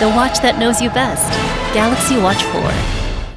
the watch that knows you best. Galaxy Watch 4.